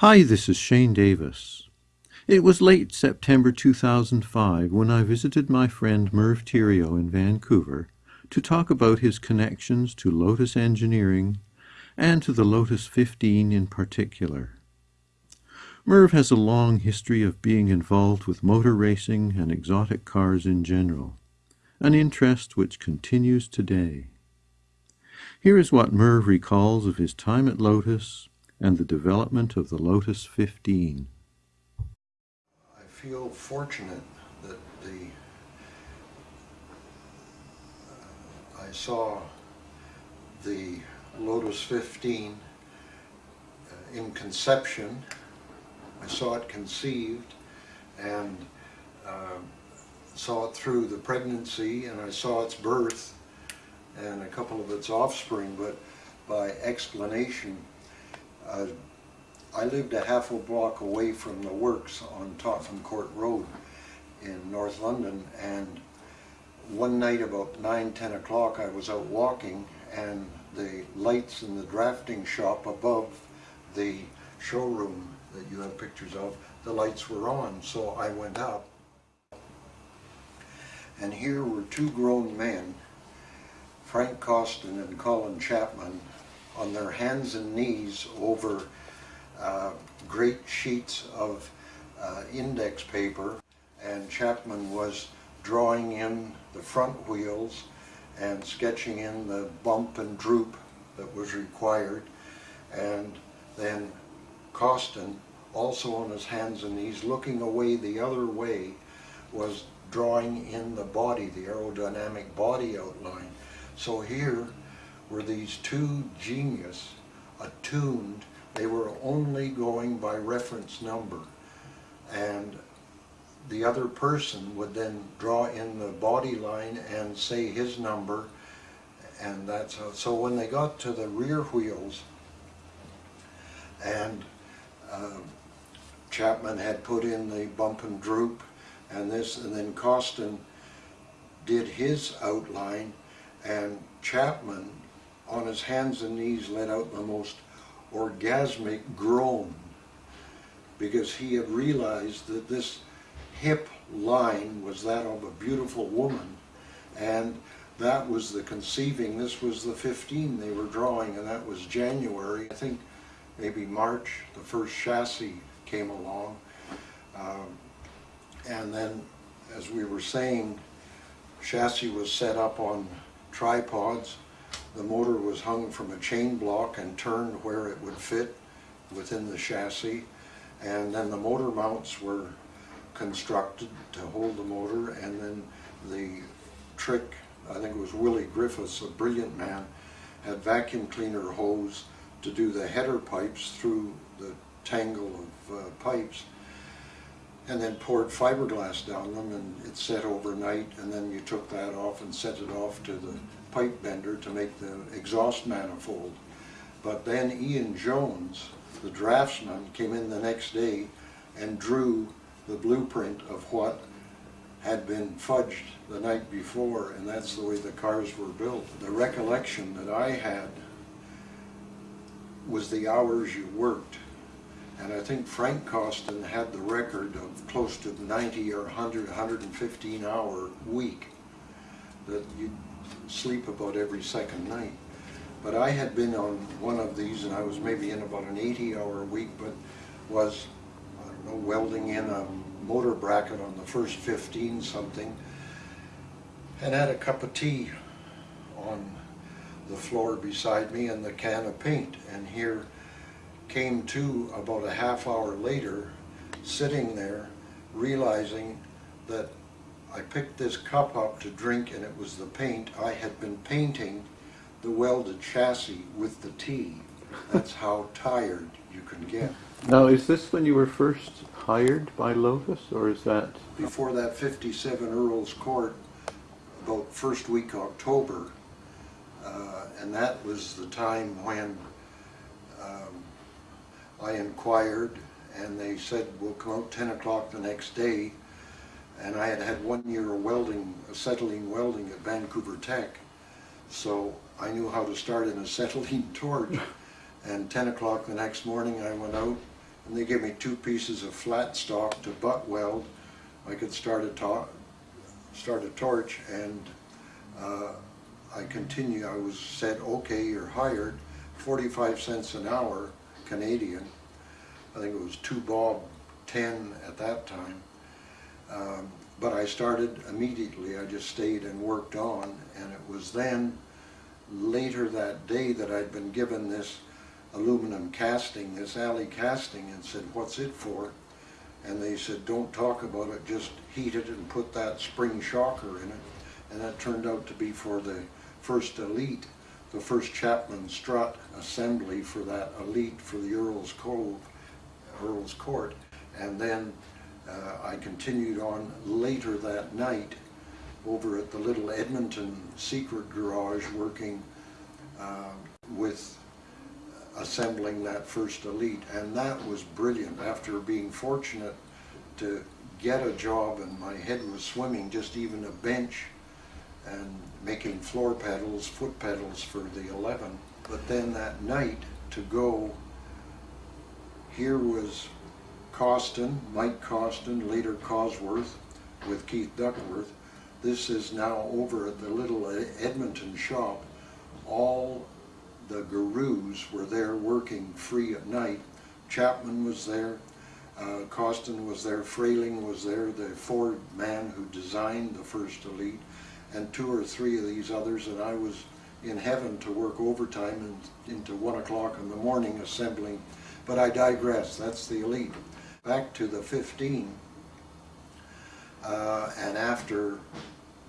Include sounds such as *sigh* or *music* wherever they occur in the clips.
Hi, this is Shane Davis. It was late September 2005 when I visited my friend Merv Theriault in Vancouver to talk about his connections to Lotus Engineering and to the Lotus 15 in particular. Merv has a long history of being involved with motor racing and exotic cars in general, an interest which continues today. Here is what Merv recalls of his time at Lotus and the development of the Lotus 15. I feel fortunate that the uh, I saw the Lotus 15 uh, in conception. I saw it conceived and uh, saw it through the pregnancy and I saw its birth and a couple of its offspring, but by explanation, uh, I lived a half a block away from the works on Tottenham Court Road in North London and one night about 9, 10 o'clock I was out walking and the lights in the drafting shop above the showroom that you have pictures of, the lights were on so I went up. And here were two grown men Frank Costin and Colin Chapman on their hands and knees over uh, great sheets of uh, index paper. And Chapman was drawing in the front wheels and sketching in the bump and droop that was required. And then Costin also on his hands and knees looking away the other way was drawing in the body, the aerodynamic body outline. So here were these two genius attuned. They were only going by reference number. And the other person would then draw in the body line and say his number. And that's how, so when they got to the rear wheels and uh, Chapman had put in the bump and droop and this and then Costin did his outline and Chapman, on his hands and knees, let out the most orgasmic groan because he had realized that this hip line was that of a beautiful woman and that was the conceiving, this was the 15 they were drawing and that was January. I think maybe March, the first chassis came along. Um, and then, as we were saying, chassis was set up on tripods. The motor was hung from a chain block and turned where it would fit within the chassis. And then the motor mounts were constructed to hold the motor and then the trick, I think it was Willie Griffiths, a brilliant man, had vacuum cleaner hose to do the header pipes through the tangle of uh, pipes and then poured fiberglass down them and it set overnight and then you took that off and sent it off to the pipe bender to make the exhaust manifold. But then Ian Jones, the draftsman, came in the next day and drew the blueprint of what had been fudged the night before and that's the way the cars were built. The recollection that I had was the hours you worked and I think Frank Costin had the record of close to 90 or 100, 115 hour week that you sleep about every second night. But I had been on one of these and I was maybe in about an 80 hour week, but was, I don't know, welding in a motor bracket on the first 15 something and had a cup of tea on the floor beside me and the can of paint. And here came to about a half hour later, sitting there, realizing that I picked this cup up to drink and it was the paint. I had been painting the welded chassis with the tea. That's how tired you can get. Now, is this when you were first hired by Lotus, or is that? Before that 57 Earl's Court, about first week October, uh, and that was the time when um, I inquired and they said we'll come out 10 o'clock the next day and I had had one year of welding, acetylene welding at Vancouver Tech so I knew how to start an acetylene *laughs* torch and 10 o'clock the next morning I went out and they gave me two pieces of flat stock to butt weld. I could start a to start a torch, and uh, I continue. I was said, okay, you're hired, 45 cents an hour Canadian. I think it was two bob 10 at that time. Um, but I started immediately. I just stayed and worked on, and it was then later that day that I'd been given this aluminum casting, this alley casting, and said, what's it for? And they said, don't talk about it, just heat it and put that spring shocker in it. And that turned out to be for the first elite, the first Chapman strut assembly for that elite for the Earl's Cove, Earl's Court. And then uh, I continued on later that night over at the little Edmonton secret garage working uh, with assembling that first elite. And that was brilliant. After being fortunate to get a job and my head was swimming just even a bench and making floor pedals, foot pedals for the 11 but then that night to go here was Costin, Mike Costin, later Cosworth with Keith Duckworth this is now over at the little Edmonton shop all the gurus were there working free at night. Chapman was there, uh, Costin was there, Frayling was there, the Ford man who designed the first Elite, and two or three of these others, and I was in heaven to work overtime and into one o'clock in the morning assembling. But I digress, that's the Elite. Back to the 15, uh, and after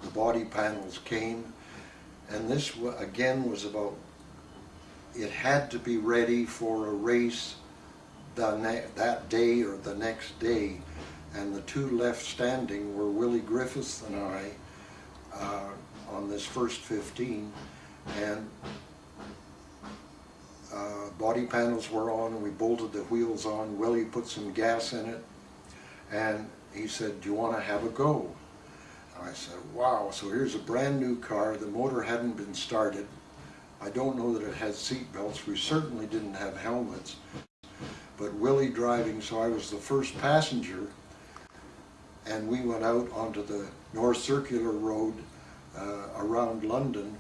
the body panels came, and this again was about it had to be ready for a race that day or the next day. And the two left standing were Willie Griffiths and I uh, on this first 15. And uh, body panels were on we bolted the wheels on. Willie put some gas in it and he said, do you want to have a go? And I said, wow, so here's a brand new car. The motor hadn't been started. I don't know that it had seat belts. We certainly didn't have helmets. But Willie driving, so I was the first passenger, and we went out onto the North Circular Road uh, around London,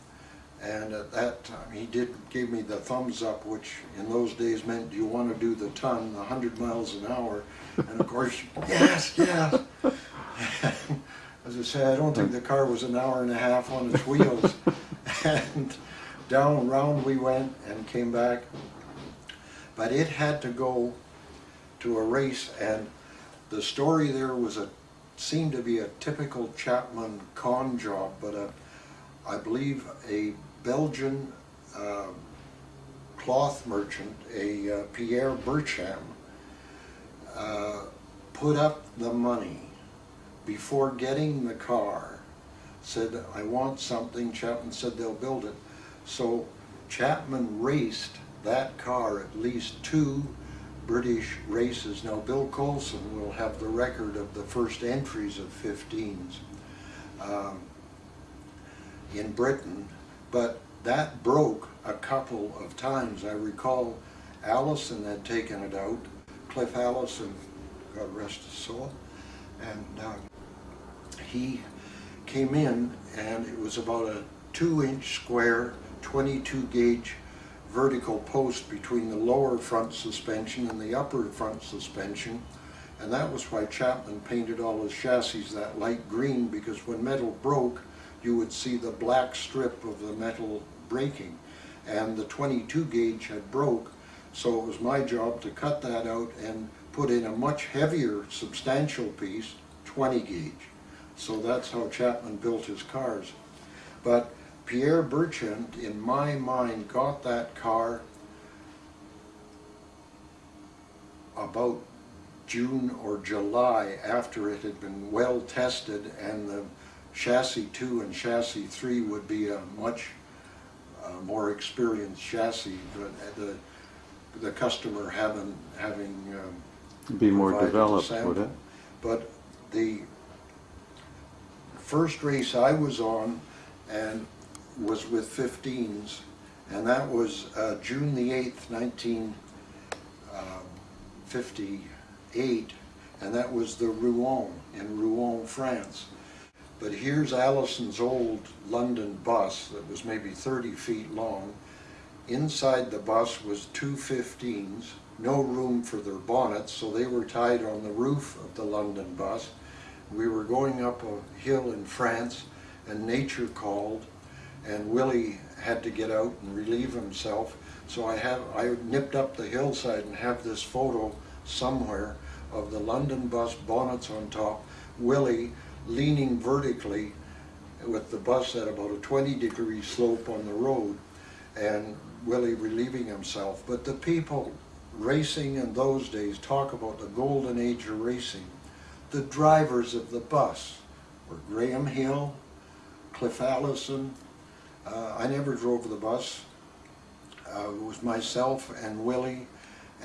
and at that time he did give me the thumbs up, which in those days meant, do you want to do the ton, the 100 miles an hour? And of course, *laughs* yes, yes. *laughs* As I say, I don't think the car was an hour and a half on its wheels. *laughs* and down round we went and came back. But it had to go to a race and the story there was a seemed to be a typical Chapman con job, but a, I believe a Belgian uh, cloth merchant, a uh, Pierre Burcham, uh, put up the money before getting the car, said, I want something, Chapman said they'll build it. So Chapman raced that car at least two British races. Now Bill Colson will have the record of the first entries of 15s um, in Britain, but that broke a couple of times. I recall Allison had taken it out, Cliff Allison, God rest his soul, and uh, he came in and it was about a two inch square 22 gauge vertical post between the lower front suspension and the upper front suspension and that was why Chapman painted all his chassis that light green because when metal broke you would see the black strip of the metal breaking. And the 22 gauge had broke so it was my job to cut that out and put in a much heavier substantial piece 20 gauge. So that's how Chapman built his cars. But Pierre Bertrand, in my mind, got that car about June or July after it had been well tested and the chassis 2 and chassis 3 would be a much uh, more experienced chassis but the the customer having having um, be more developed would it but the first race I was on and was with 15s, and that was uh, June the 8th, 19, 58, and that was the Rouen in Rouen, France. But here's Allison's old London bus that was maybe 30 feet long. Inside the bus was two 15s, no room for their bonnets, so they were tied on the roof of the London bus. We were going up a hill in France, and nature called, and Willie had to get out and relieve himself. So I have I nipped up the hillside and have this photo somewhere of the London bus bonnets on top, Willie leaning vertically with the bus at about a 20 degree slope on the road and Willie relieving himself. But the people racing in those days talk about the golden age of racing. The drivers of the bus were Graham Hill, Cliff Allison. Uh, I never drove the bus. Uh, it was myself and Willie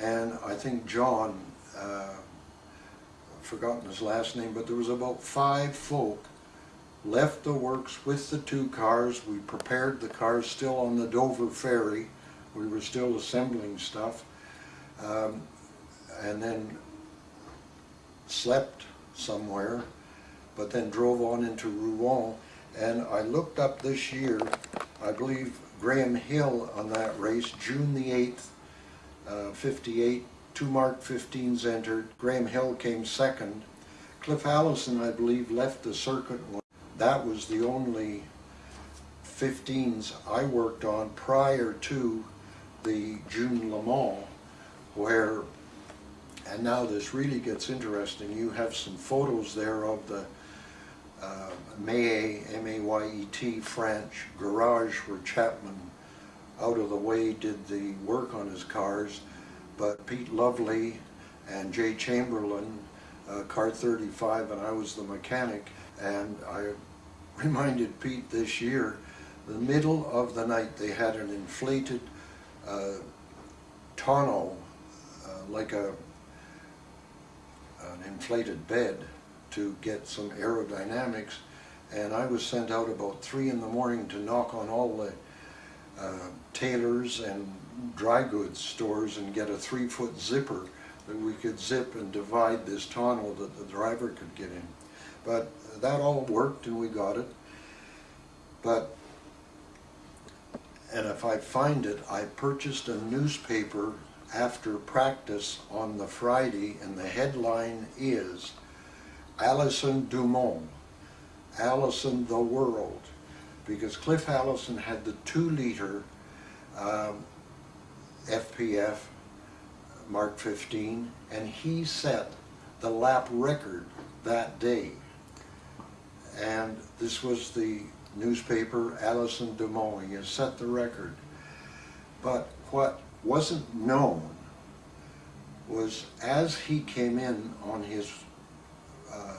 and I think John uh, forgotten his last name, but there was about five folk left the works with the two cars. We prepared the cars still on the Dover ferry. We were still assembling stuff. Um, and then slept somewhere, but then drove on into Rouen. And I looked up this year, I believe Graham Hill on that race, June the 8th, uh, 58, two Mark 15s entered. Graham Hill came second. Cliff Allison, I believe, left the circuit. That was the only 15s I worked on prior to the June Le Mans, where, and now this really gets interesting, you have some photos there of the uh, Mayet, M-A-Y-E-T, French garage where Chapman out of the way did the work on his cars but Pete Lovely and Jay Chamberlain, uh, car 35, and I was the mechanic, and I *laughs* reminded Pete this year, the middle of the night they had an inflated uh, tonneau, uh, like a an inflated bed to get some aerodynamics, and I was sent out about three in the morning to knock on all the uh, tailors and dry goods stores and get a three foot zipper that we could zip and divide this tonneau that the driver could get in. But that all worked and we got it. But, and if I find it, I purchased a newspaper after practice on the Friday and the headline is Allison Dumont, Allison the World, because Cliff Allison had the two liter um, FPF Mark 15 and he set the lap record that day. And this was the newspaper Allison he has set the record. But what wasn't known was as he came in on his uh,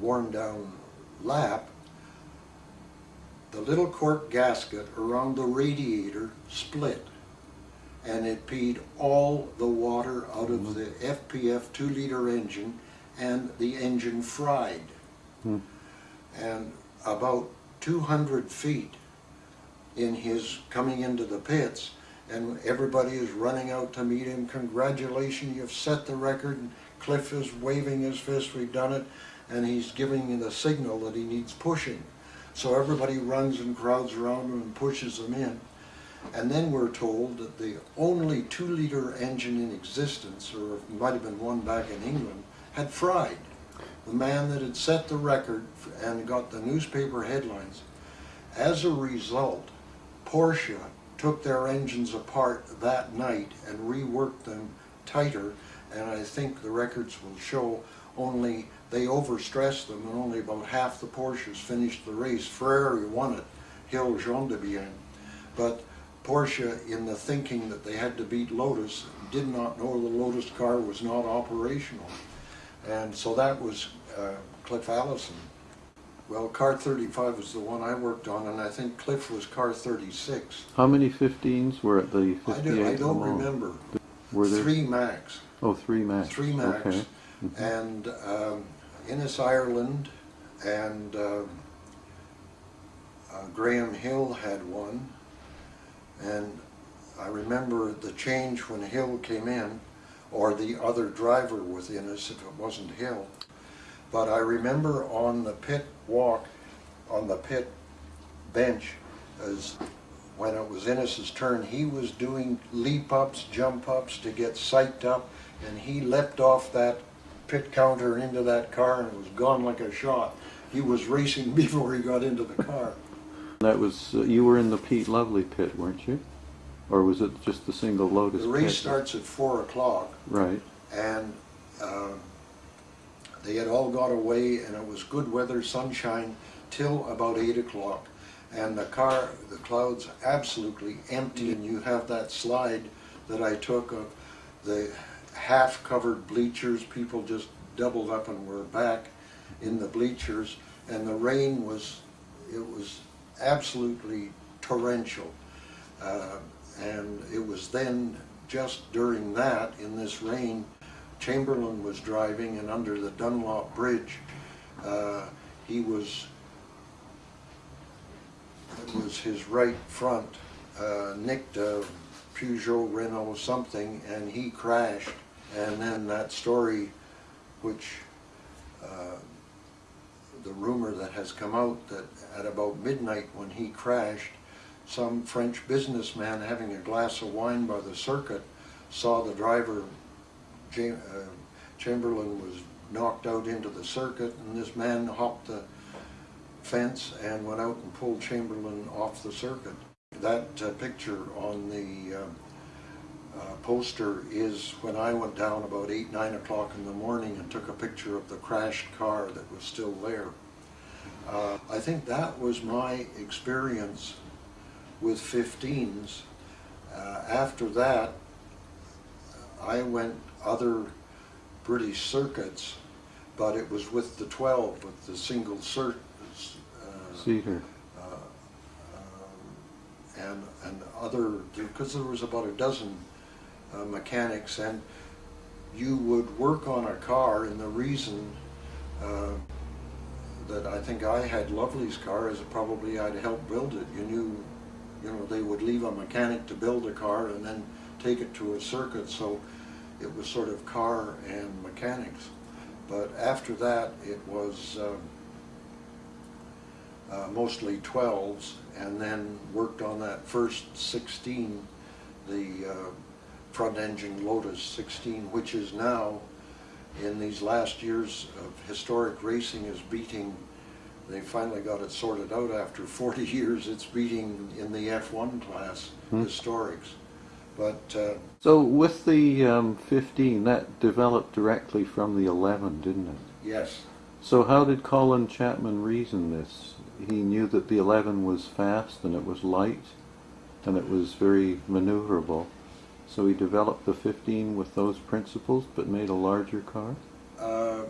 worn down lap the little cork gasket around the radiator split and it peed all the water out of the FPF 2 liter engine and the engine fried. Hmm. And about 200 feet in his coming into the pits and everybody is running out to meet him. Congratulations, you've set the record. And Cliff is waving his fist, we've done it. And he's giving the signal that he needs pushing. So everybody runs and crowds around him and pushes him in. And then we're told that the only two-liter engine in existence, or might have been one back in England, had fried. The man that had set the record and got the newspaper headlines. As a result, Porsche took their engines apart that night and reworked them tighter, and I think the records will show only they overstressed them and only about half the Porsches finished the race. Ferrari won it, Hill Gendebien. But Porsche, in the thinking that they had to beat Lotus, did not know the Lotus car was not operational. And so that was uh, Cliff Allison. Well, car 35 was the one I worked on, and I think Cliff was car 36. How many 15s were at the 58? I, do, I don't remember. Were there? Three max. Oh, three max. Three max. Okay. Mm -hmm. And um, Innes Ireland and uh, uh, Graham Hill had one and I remember the change when Hill came in. or the other driver with Innes if it wasn't Hill. But I remember on the pit walk, on the pit bench, as when it was Innes's turn, he was doing leap ups, jump ups to get psyched up, and he leapt off that pit counter into that car and was gone like a shot. He was racing *laughs* before he got into the car. That was, uh, you were in the Pete Lovely pit, weren't you? Or was it just the single Lotus The race pit? starts at four o'clock, Right. and um, they had all got away, and it was good weather, sunshine, till about eight o'clock. And the car, the clouds absolutely empty, and you have that slide that I took of the half-covered bleachers, people just doubled up and were back in the bleachers, and the rain was, it was absolutely torrential. Uh, and it was then, just during that, in this rain, Chamberlain was driving and under the Dunlop Bridge, uh, he was, it was his right front, uh, nicked a Peugeot, Renault something, and he crashed. And then that story, which, uh, the rumor that has come out that at about midnight when he crashed, some French businessman having a glass of wine by the circuit saw the driver, Jam- uh, Chamberlain, was knocked out into the circuit, and this man hopped the fence and went out and pulled Chamberlain off the circuit. That uh, picture on the um, uh, poster is when I went down about eight, nine o'clock in the morning and took a picture of the crashed car that was still there. Uh, I think that was my experience with 15s. Uh, after that, I went other British circuits, but it was with the 12, with the single cert, uh, Cedar. uh, um, and, and other, because there was about a dozen uh, mechanics, and you would work on a car, and the reason uh, that I think I had Lovely's car is probably I'd helped build it. You knew, you know, they would leave a mechanic to build a car and then take it to a circuit, so it was sort of car and mechanics. But after that, it was um, uh, mostly 12s, and then worked on that first 16, the uh, front engine Lotus 16, which is now, in these last years of historic racing, is beating, they finally got it sorted out after *laughs* 40 years, it's beating in the F1 class Hmm. historics. But uh, So with the um, 15, that developed directly from the 11, didn't it? yes, So how did Colin Chapman reason this? He knew that the 11 was fast and it was light and it was very maneuverable. So he developed the 15 with those principles but made a larger car? uh,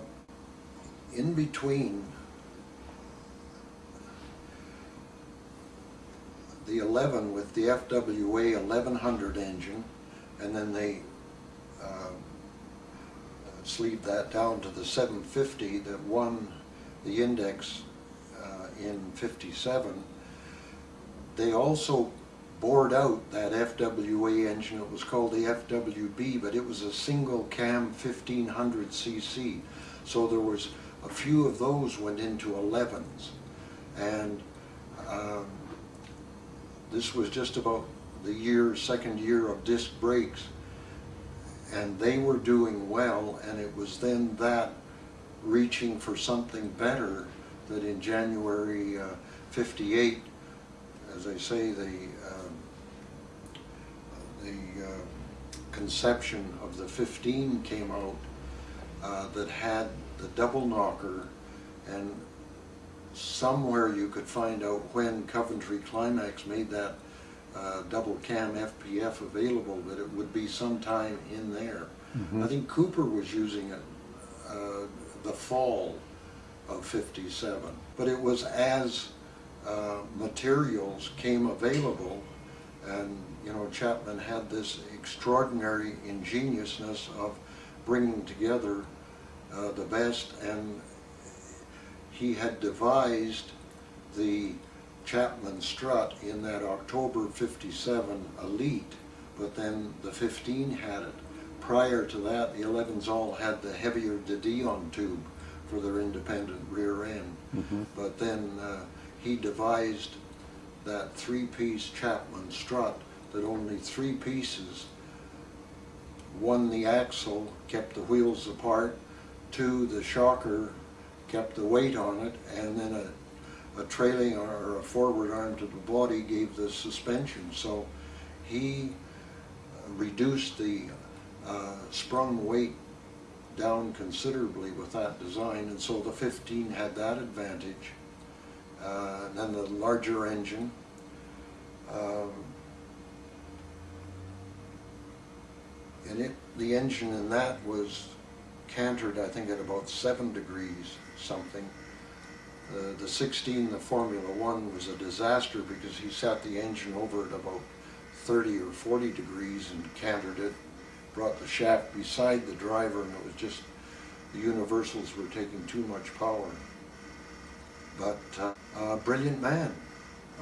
in between the 11 with the FWA 1100 engine, and then they uh, sleeved that down to the 750 that won the index uh, in 57. They also bored out that FWA engine. It was called the FWB, but it was a single cam 1500 cc. So there was a few of those went into 11s, and um, this was just about the year, second year of disc brakes, and they were doing well, and it was then that reaching for something better that in January uh, 58, as I say, the um, the uh, conception of the 15 came out uh, that had the double knocker and somewhere you could find out when Coventry Climax made that uh, double cam FPF available that it would be sometime in there. I think Cooper was using it uh, the fall of 57. But it was as uh, materials came available and, you know, Chapman had this extraordinary ingeniousness of bringing together uh, the best and he had devised the Chapman strut in that October 57 Elite, but then the 15 had it. prior to that, the 11s all had the heavier De Dion tube for their independent rear end. Mhm. But then uh, he devised that three-piece Chapman strut that only three pieces, one the axle kept the wheels apart, two the shocker kept the weight on it, and then a, a trailing or a forward arm to the body gave the suspension. So he reduced the uh, sprung weight down considerably with that design, and so the 15 had that advantage. Uh, and then the larger engine. Um, and it, the engine in that was cantered, I think, at about seven degrees something. Uh, the 16, the Formula One, was a disaster because he sat the engine over at about 30 or 40 degrees and cantered it, brought the shaft beside the driver, and it was just the universals were taking too much power. But uh, a brilliant man,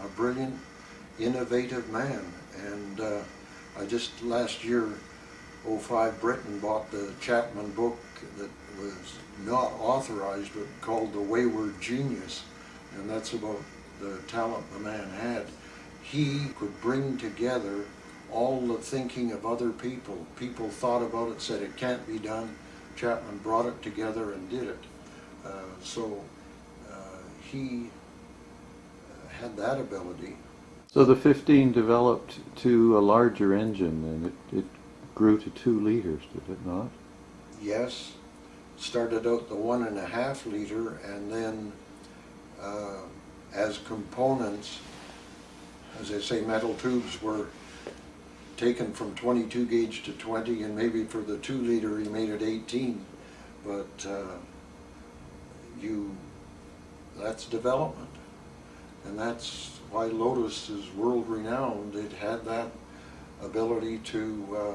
a brilliant, innovative man, and uh, I just last year 05 Britain bought the Chapman book that was not authorized but called The Wayward Genius and that's about the talent the man had. He could bring together all the thinking of other people. People thought about it, said it can't be done. Chapman brought it together and did it. Uh, so uh, he had that ability. So the 15 developed to a larger engine and it, it grew to two liters, did it not? Yes, started out the one and a half liter and then uh, as components, as I say, metal tubes were taken from 22 gauge to 20 and maybe for the two liter he made it 18 but uh, you that's development. And that's why Lotus is world renowned. It had that ability to uh,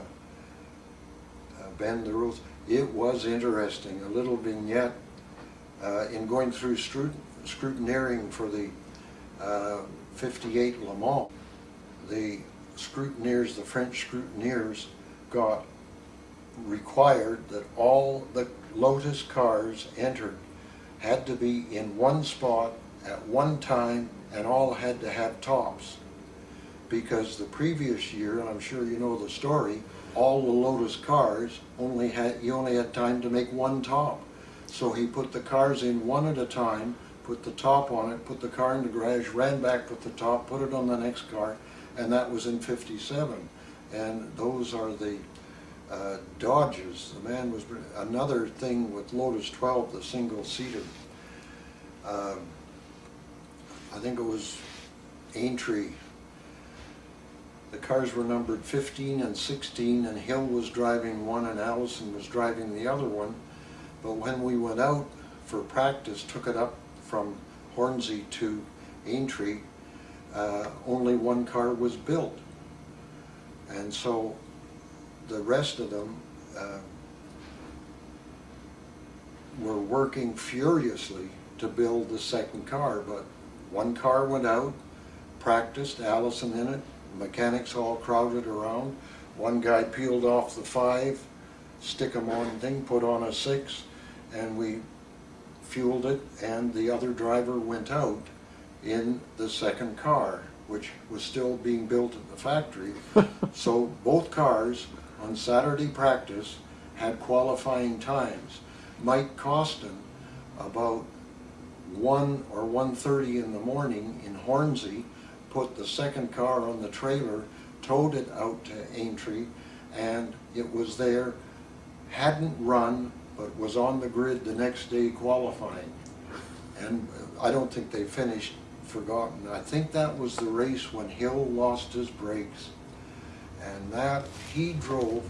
bend the rules it was interesting a little vignette uh, in going through scrut scrutineering for the uh, 58 Le Mans the scrutineers, the French scrutineers, got required that all the Lotus cars entered had to be in one spot at one time and all had to have tops. Because the previous year, and I'm sure you know the story, all the Lotus cars only had, you only had time to make one top. So he put the cars in one at a time, put the top on it, put the car in the garage, ran back with the top, put it on the next car, and that was in 57. And those are the uh, Dodges. The man was, another thing with Lotus 12, the single-seater. Um, I think it was Aintree. The cars were numbered 15 and 16, and Hill was driving one and Allison was driving the other one. But when we went out for practice, took it up from Hornsey to Aintree, uh, only one car was built. And so the rest of them uh, were working furiously to build the second car, but one car went out, practiced, Allison in it, mechanics all crowded around. One guy peeled off the five, stick 'em on thing, put on a six, and we fueled it, and the other driver went out in the second car, which was still being built at the factory. *laughs* so both cars on Saturday practice had qualifying times. Mike Costin, about 1 or 1.30 in the morning in Hornsey, put the second car on the trailer, towed it out to Aintree, and it was there, hadn't run, but was on the grid the next day qualifying. And I don't think they finished forgotten. I think that was the race when Hill lost his brakes. And that, he drove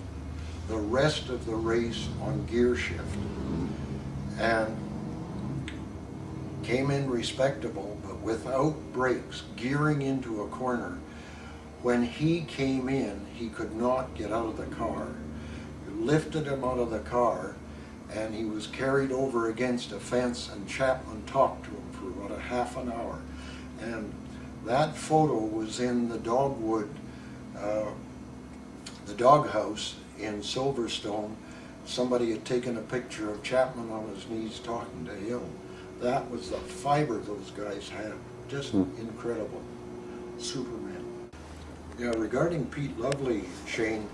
the rest of the race on gear shift. And came in respectable, without brakes, gearing into a corner. When he came in, he could not get out of the car. Lifted him out of the car, and he was carried over against a fence, and Chapman talked to him for about a half an hour. And that photo was in the dogwood, uh, the doghouse in Silverstone, somebody had taken a picture of Chapman on his knees talking to him. That was the fiber those guys had. Just Hmm. incredible. Superman. Yeah, regarding Pete Lovely, Shane,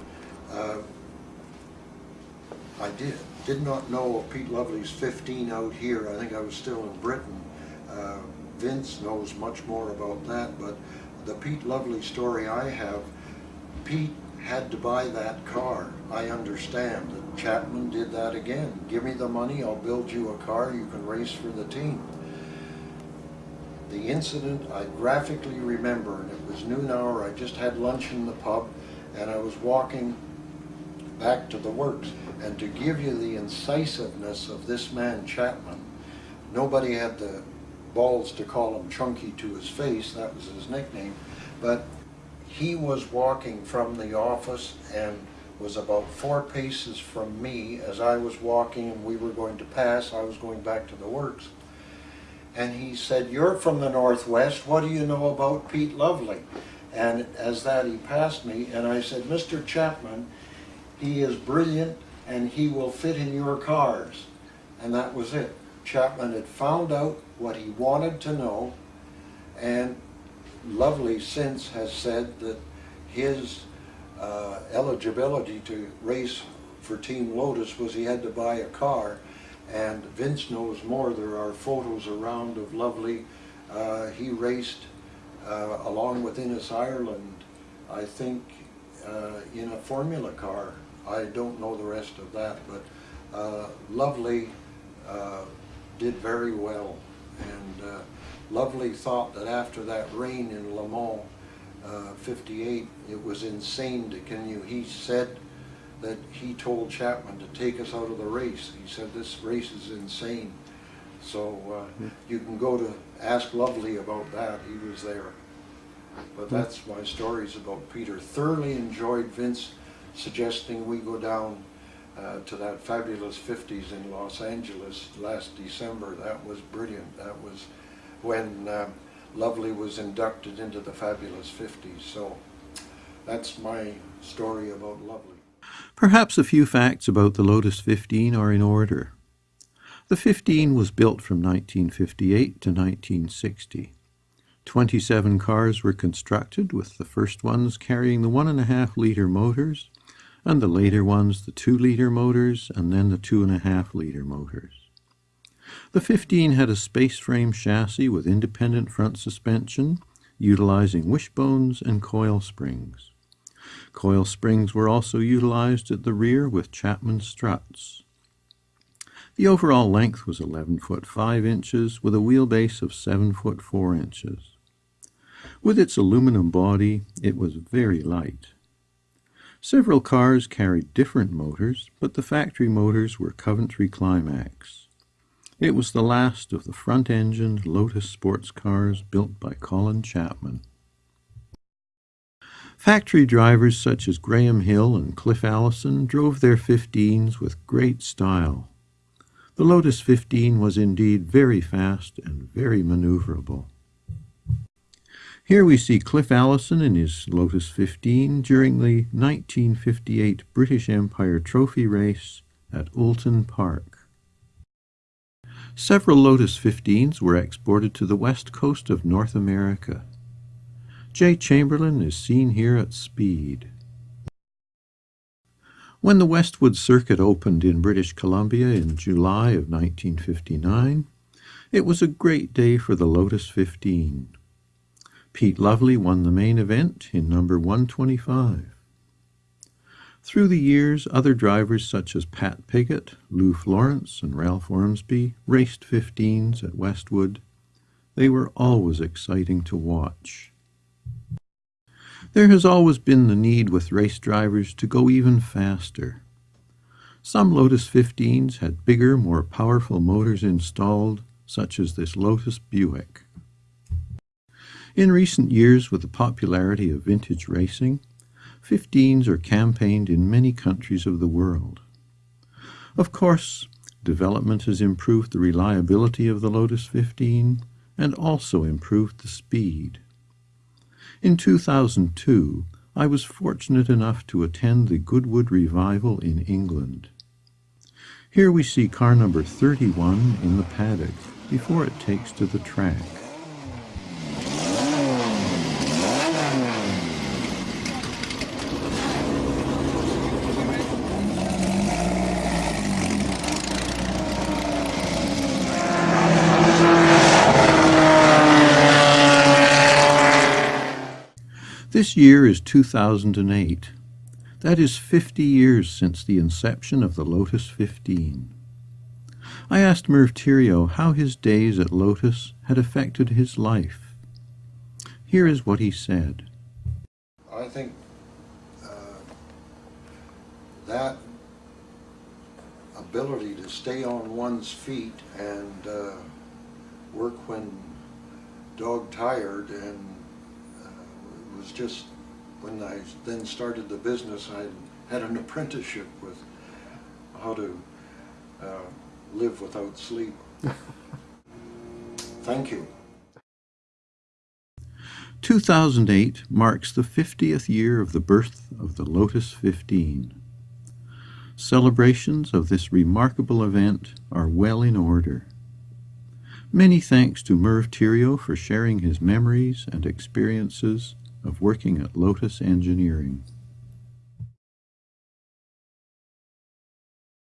uh, I did, did not know of Pete Lovely's 15 out here. I think I was still in Britain. Uh, Vince knows much more about that, but the Pete Lovely story I have, Pete had to buy that car. I understand that Chapman did that again. Give me the money, I'll build you a car, you can race for the team. The incident I graphically remember, and it was noon hour, I just had lunch in the pub, and I was walking back to the works. And to give you the incisiveness of this man Chapman, nobody had the balls to call him Chunky to his face, that was his nickname, but he was walking from the office and was about four paces from me as I was walking and we were going to pass, I was going back to the works. And he said, you're from the Northwest, what do you know about Pete Lovely? And as that he passed me and I said, Mr. Chapman, he is brilliant and he will fit in your cars. And that was it. Chapman had found out what he wanted to know and Lovely since has said that his uh, eligibility to race for Team Lotus was he had to buy a car and Vince knows more. There are photos around of Lovely. Uh, he raced uh, along with Innes Ireland, I think, uh, in a Formula car. I don't know the rest of that, but uh, Lovely uh, did very well. And uh, Lovely thought that after that rain in Le Mans uh, 58, it was insane to continue. He said that he told Chapman to take us out of the race. He said this race is insane. So uh, you can go to ask Lovely about that. He was there. But that's my stories about Peter. Thoroughly enjoyed Vince suggesting we go down uh, to that fabulous 50s in Los Angeles last December. That was brilliant. That was when um, Lovely was inducted into the fabulous 50s. So that's my story about Lovely. Perhaps a few facts about the Lotus 15 are in order. The 15 was built from 1958 to 1960. 27 cars were constructed, with the first ones carrying the 1.5 litre motors, and the later ones the 2 litre motors, and then the 2.5 litre motors. The 15 had a space frame chassis with independent front suspension, utilizing wishbones and coil springs. Coil springs were also utilized at the rear with Chapman struts. The overall length was 11 foot 5 inches with a wheelbase of 7 foot 4 inches. With its aluminum body, it was very light. Several cars carried different motors, but the factory motors were Coventry Climax. It was the last of the front-engined Lotus sports cars built by Colin Chapman. Factory drivers such as Graham Hill and Cliff Allison drove their 15s with great style. The Lotus 15 was indeed very fast and very maneuverable. Here we see Cliff Allison in his Lotus 15 during the 1958 British Empire Trophy race at Oulton Park. Several Lotus 15s were exported to the west coast of North America. Jay Chamberlain is seen here at speed. When the Westwood Circuit opened in British Columbia in July of 1959, it was a great day for the Lotus 15. Pete Lovely won the main event in number 125. Through the years, other drivers such as Pat Piggott, Lou Florence, and Ralph Ormsby raced 15s at Westwood. They were always exciting to watch. There has always been the need with race drivers to go even faster. Some Lotus 15s had bigger, more powerful motors installed, such as this Lotus Buick. In recent years, with the popularity of vintage racing, 15s are campaigned in many countries of the world. Of course, development has improved the reliability of the Lotus 15 and also improved the speed. In 2002, I was fortunate enough to attend the Goodwood Revival in England. Here we see car number 31 in the paddock before it takes to the track. This year is 2008. That is 50 years since the inception of the Lotus 15. I asked Merv Theriault how his days at Lotus had affected his life. Here is what he said. I think uh, that ability to stay on one's feet and uh, work when dog tired and was just when I then started the business I had an apprenticeship with how to uh, live without sleep. *laughs* Thank you. 2008 marks the 50th year of the birth of the Lotus 15. Celebrations of this remarkable event are well in order. Many thanks to Merv Theriault for sharing his memories and experiences of working at Lotus Engineering.